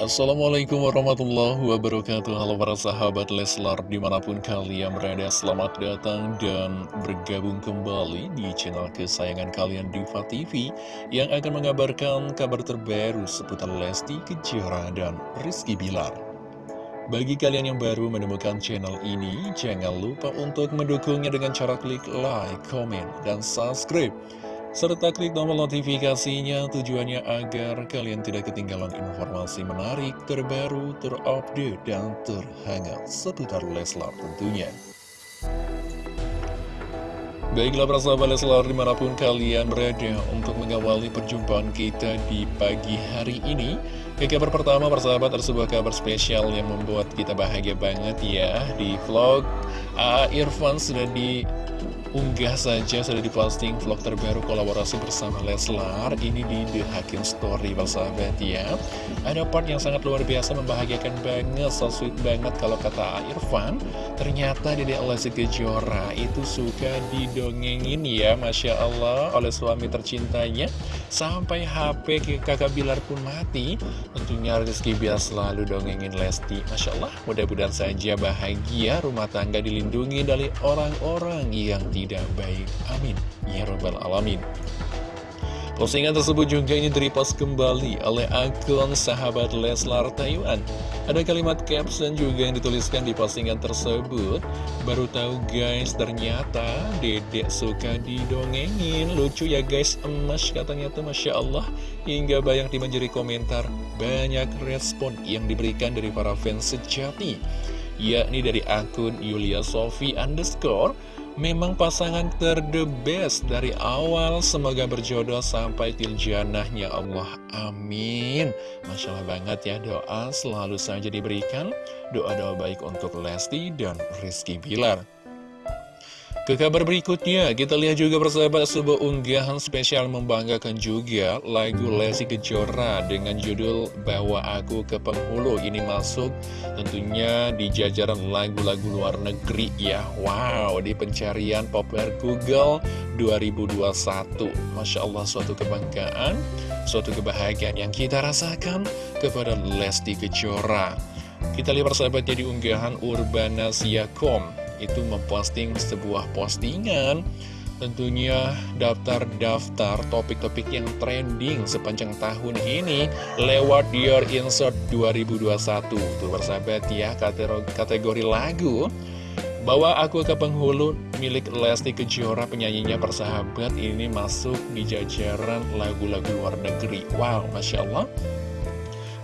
Assalamualaikum warahmatullahi wabarakatuh. Halo para sahabat Leslar Di mana pun kalian berada Selamat datang dan bergabung kembali Di channel kesayangan kalian Diva TV Yang akan mengabarkan kabar terbaru Seputar Lesti Kejora dan Rizky Bilar. Bagi kalian yang baru menemukan channel ini Jangan lupa untuk mendukungnya dengan cara klik like, comment, dan subscribe serta klik tombol notifikasinya tujuannya agar kalian tidak ketinggalan informasi menarik, terbaru, terupdate, dan terhangat seputar Leslar tentunya. Baiklah para sahabat Leslar di mana pun kalian berada untuk mengawali perjumpaan kita di pagi hari ini Ke kabar pertama persahabat ada sebuah kabar spesial yang membuat kita bahagia banget ya Di vlog A. Irfan sudah di Unggah saja sudah diposting vlog terbaru kolaborasi bersama Leslar Ini di The Hakim Story persahabat ya. Ada part yang sangat luar biasa membahagiakan banget So sweet banget kalau kata Irfan Ternyata Dede Lesti Kejora itu suka didongengin ya Masya Allah oleh suami tercintanya. Sampai HP kakak Bilar pun mati Tentunya Rizky Bilar selalu dongengin Lesti. Masya Allah mudah-mudahan saja bahagia rumah tangga dilindungi dari orang-orang yang tidak baik. Amin. Ya Rabbal Alamin. Postingan tersebut juga ini direpost kembali oleh akun sahabat Leslar Taiwan. Ada kalimat caption juga yang dituliskan di postingan tersebut. Baru tahu guys, ternyata dedek suka didongengin. Lucu ya guys, emas katanya tuh Masya Allah. Hingga banyak dimenjari komentar, banyak respon yang diberikan dari para fans sejati. Yakni dari akun Yulia Sofi underscore Memang pasangan ter the best dari awal. Semoga berjodoh sampai tiljanahnya Allah. Amin. Masya Allah banget ya doa selalu saja diberikan. Doa-doa baik untuk Lesti dan Rizky Bilar ke kabar berikutnya, kita lihat juga persahabat sebuah unggahan spesial membanggakan juga lagu Lesti Kejora dengan judul Bawa Aku ke Penghulu. Ini masuk tentunya di jajaran lagu-lagu luar negeri ya. Wow, di pencarian populer Google 2021. Masya Allah, suatu kebanggaan, suatu kebahagiaan yang kita rasakan kepada Lesti Kejora. Kita lihat persahabatnya di unggahan Urbana Siakom itu memposting sebuah postingan. Tentunya daftar-daftar topik-topik yang trending sepanjang tahun ini lewat Your Insert 2021 Tuh bersahabat ya kategori lagu. Bawa aku ke penghulu milik Lesti Kejora penyanyinya persahabat. Ini masuk di jajaran lagu-lagu luar negeri. Wow Masya Allah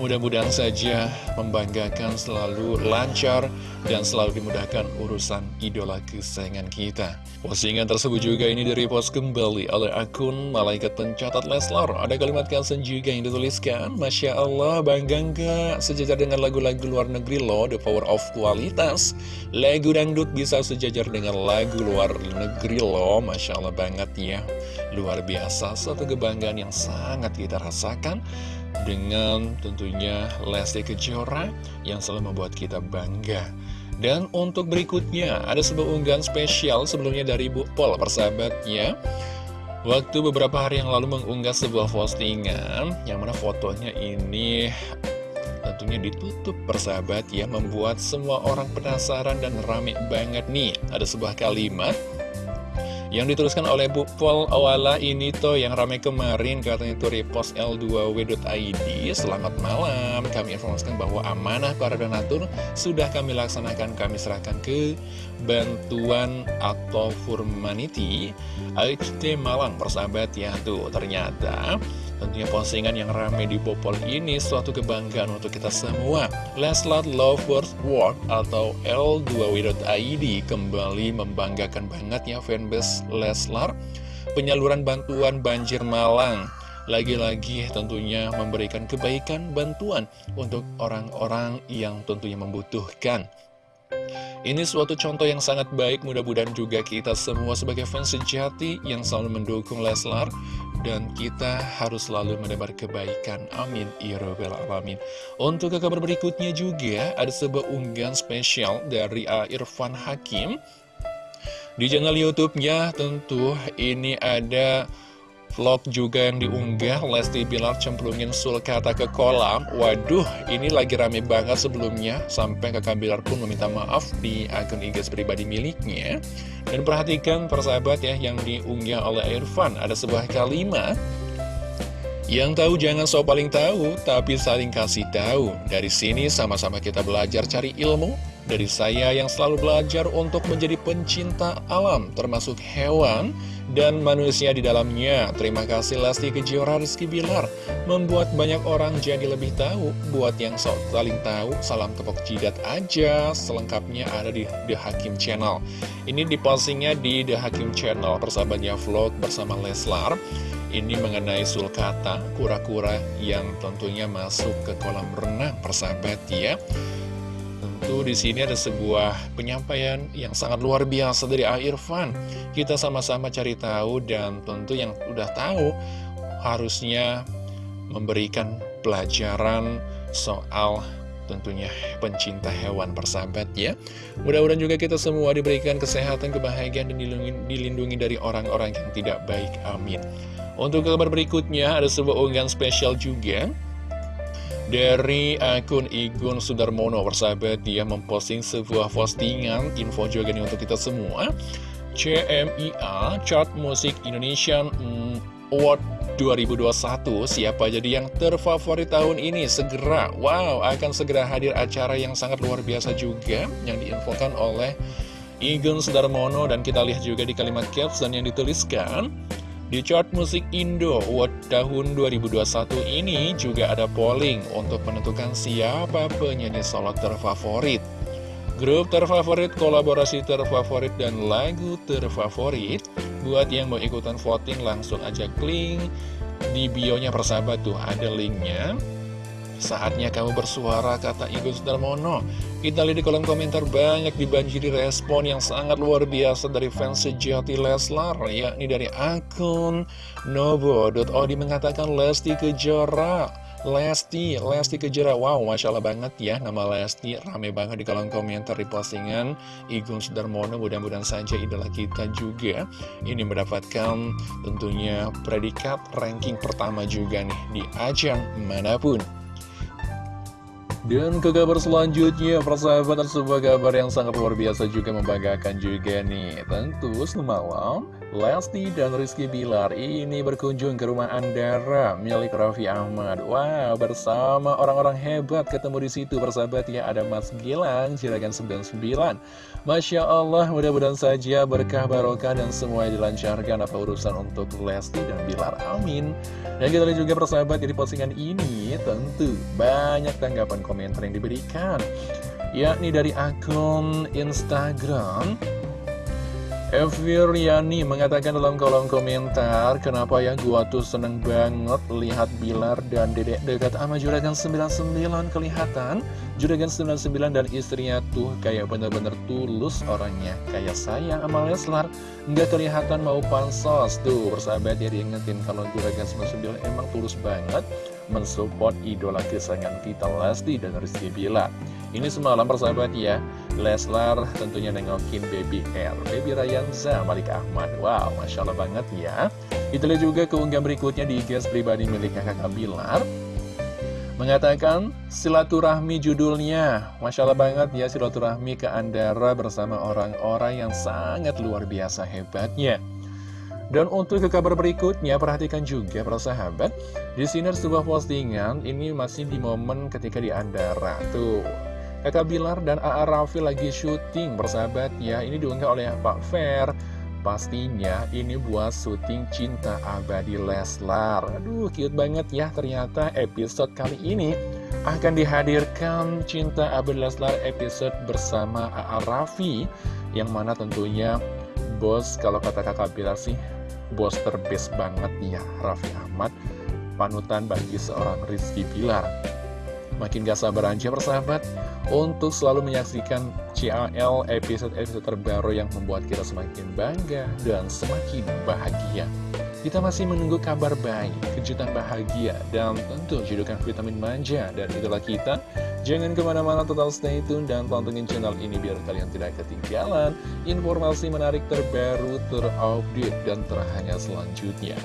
Mudah-mudahan saja membanggakan selalu lancar dan selalu dimudahkan urusan idola kesayangan kita. Postingan tersebut juga ini dari post kembali oleh akun Malaikat Pencatat Leslar. Ada kalimat caption juga yang dituliskan, Masya Allah bangga nggak sejajar dengan lagu-lagu luar negeri loh, the power of kualitas. Lagu dangdut bisa sejajar dengan lagu luar negeri loh, Masya Allah banget ya. Luar biasa, satu kebanggaan yang sangat kita rasakan dengan tentunya Lesti Kejora yang selalu membuat kita bangga. Dan untuk berikutnya, ada sebuah unggahan spesial sebelumnya dari Bu Pol, persahabatnya. Waktu beberapa hari yang lalu mengunggah sebuah postingan, yang mana fotonya ini tentunya ditutup persahabat ya, membuat semua orang penasaran dan rame banget nih. Ada sebuah kalimat yang dituliskan oleh Bu Pol Awala ini tuh yang ramai kemarin katanya itu repost L2W.id Selamat malam, kami informasikan bahwa amanah para donatur sudah kami laksanakan. Kami serahkan ke bantuan atau Furmanity AXT Malang persahabat ya Tuh ternyata Tentunya postingan yang ramai di Bopol ini suatu kebanggaan untuk kita semua. Leslar Lovers World atau L2W.id kembali membanggakan banget ya fanbase Leslar. penyaluran bantuan banjir Malang. Lagi-lagi tentunya memberikan kebaikan bantuan untuk orang-orang yang tentunya membutuhkan. Ini suatu contoh yang sangat baik, mudah-mudahan juga kita semua sebagai fans sejati yang selalu mendukung Leslar dan kita harus selalu menebar kebaikan. Amin. Ya Rabbal Alamin. Untuk ke kabar berikutnya juga, ada sebuah unggahan spesial dari A. Irfan Hakim. Di channel YouTube-nya tentu ini ada Vlog juga yang diunggah Lesti Bilar cemplungin Sulkata ke kolam. Waduh ini lagi rame banget sebelumnya. Sampai kakak Bilar pun meminta maaf di akun IG pribadi miliknya. Dan perhatikan persahabat ya yang diunggah oleh Irfan. Ada sebuah kalimat yang tahu jangan so paling tahu, tapi saling kasih tahu. Dari sini sama-sama kita belajar cari ilmu. Dari saya yang selalu belajar untuk menjadi pencinta alam, termasuk hewan, dan manusia di dalamnya. Terima kasih Lesti Kejora Rizky Bilar membuat banyak orang jadi lebih tahu. Buat yang sok saling tahu, salam tepuk jidat aja. Selengkapnya ada di The Hakim Channel. Ini di postingnya di The Hakim Channel, persahabatnya vlog bersama Leslar. Ini mengenai sulkata, kura-kura yang tentunya masuk ke kolam renang, persahabat ya. Tentu di sini ada sebuah penyampaian yang sangat luar biasa dari Irfan. Kita sama-sama cari tahu dan tentu yang udah tahu harusnya memberikan pelajaran soal tentunya pencinta hewan persahabat ya. Mudah-mudahan juga kita semua diberikan kesehatan, kebahagiaan, dan dilindungi, dilindungi dari orang-orang yang tidak baik. Amin. Untuk kabar berikutnya ada sebuah unggahan spesial juga dari akun Igun Sudarmono persahabat dia memposting sebuah postingan. Info juga nih untuk kita semua. CMIA Chart Musik Indonesian Award 2021 siapa jadi yang terfavorit tahun ini? Segera. Wow akan segera hadir acara yang sangat luar biasa juga yang diinfokan oleh Igun Sudarmono. Dan kita lihat juga di kalimat caption yang dituliskan di chart musik Indo Award tahun 2021 ini juga ada polling untuk menentukan siapa penyanyi solo terfavorit. Grup terfavorit, kolaborasi terfavorit, dan lagu terfavorit. Buat yang mau ikutan voting langsung aja klik di bionya persahabat tuh ada linknya. Saatnya kamu bersuara, kata Igun Darmono. Kita lihat di kolom komentar banyak dibanjiri respon yang sangat luar biasa dari fans sejati Leslar, yakni dari akun Novo.odi mengatakan Lesti Kejora. Lesti, Lesti Kejora, wow, Masya Allah banget ya Nama Lesti rame banget di kolom komentar di postingan Igun Sudarmono Mudah-mudahan saja idola kita juga Ini mendapatkan tentunya predikat ranking pertama juga nih Di ajang mana pun dan ke kabar selanjutnya, persahabatan sebuah kabar yang sangat luar biasa juga membanggakan juga nih. Tentu semalam, Lesti dan Rizky Bilar ini berkunjung ke rumah Andara milik Raffi Ahmad. Wow, bersama orang-orang hebat ketemu di situ persahabat ya. Ada Mas Gilang, Jiragan 99. Masya Allah, mudah-mudahan saja berkah barokah dan semua dilancarkan apa urusan untuk Lesti dan Bilar. Amin. Dan kita lihat juga persahabat di postingan ini tentu banyak tanggapan komentar yang diberikan yakni dari akun Instagram. Eviriani mengatakan dalam kolom komentar Kenapa ya gua tuh seneng banget lihat Bilar dan dedek dekat sama Juragan 99 kelihatan Juragan 99 dan istrinya tuh kayak bener-bener tulus orangnya Kayak sayang sama Leslar. Nggak kelihatan mau pansos. Tuh persahabat ya diingetin kalau Juragan 99 emang tulus banget Mensupport idola kesayangan kita Lesti dan Rizky Bilar ini semalam persahabat ya Leslar tentunya nengokin Baby L Baby Rayanza Malik Ahmad. Wow Masya Allah banget ya. Lihat juga keunggahan berikutnya di guest pribadi milik kakak Bilar Mengatakan silaturahmi judulnya. Masya Allah banget ya silaturahmi ke Andara bersama orang-orang yang sangat luar biasa hebatnya dan untuk ke kabar berikutnya, perhatikan juga para sahabat, di sini ada sebuah postingan, ini masih di momen ketika di Andara. Tuh, Kakak Bilar dan A.A. Raffi lagi syuting bersahabat ya Ini diunggah oleh Pak Fer Pastinya ini buat syuting Cinta Abadi Leslar Aduh cute banget ya ternyata episode kali ini Akan dihadirkan Cinta Abadi Leslar episode bersama A.A. Raffi Yang mana tentunya bos kalau kata kakak Bilar sih bos terbest banget ya Raffi Ahmad. Panutan bagi seorang Rizky Pilar Makin gak sabar aja persahabat Untuk selalu menyaksikan CAL episode-episode terbaru yang membuat kita semakin bangga dan semakin bahagia kita masih menunggu kabar baik, kejutan bahagia, dan tentu judukan vitamin manja dari idola kita. Jangan ke mana-mana total stay tune dan pantengin channel ini biar kalian tidak ketinggalan informasi menarik terbaru, terupdate, dan terhangat selanjutnya.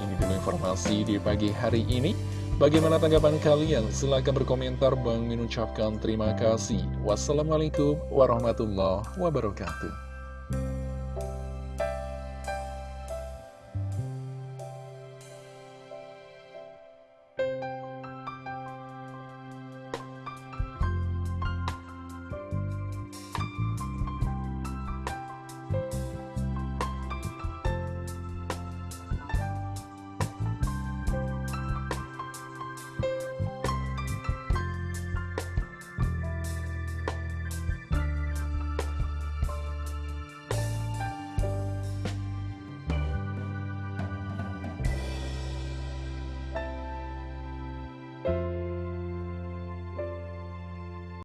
Ini dulu informasi di pagi hari ini. Bagaimana tanggapan kalian? Silahkan berkomentar. Bang Min ucapkan terima kasih. Wassalamualaikum warahmatullahi wabarakatuh.